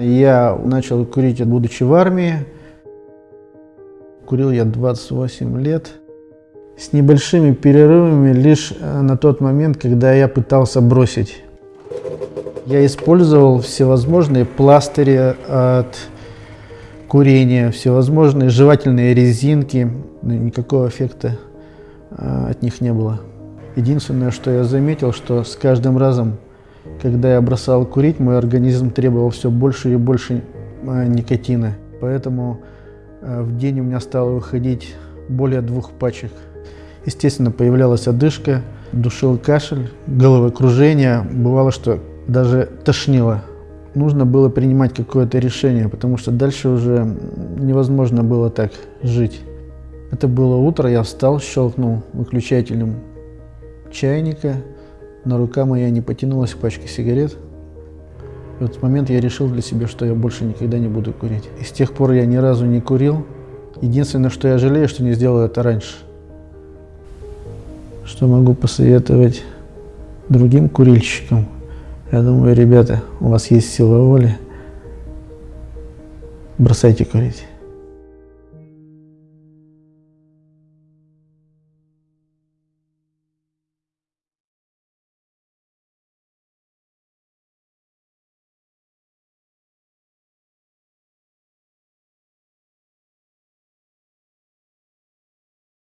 Я начал курить, будучи в армии. Курил я 28 лет. С небольшими перерывами лишь э, на тот момент, когда я пытался бросить. Я использовал всевозможные пластыри от курения, всевозможные жевательные резинки. Никакого эффекта э, от них не было. Единственное, что я заметил, что с каждым разом, когда я бросал курить, мой организм требовал все больше и больше э, никотина. Поэтому э, в день у меня стало выходить более двух пачек. Естественно, появлялась одышка, душил кашель, головокружение. Бывало, что даже тошнило. Нужно было принимать какое-то решение, потому что дальше уже невозможно было так жить. Это было утро, я встал, щелкнул выключателем чайника, но рука моя не потянулась к пачке сигарет. в этот момент я решил для себя, что я больше никогда не буду курить. И с тех пор я ни разу не курил. Единственное, что я жалею, что не сделал это раньше. Что могу посоветовать другим курильщикам? Я думаю, ребята, у вас есть сила воли. Бросайте курить.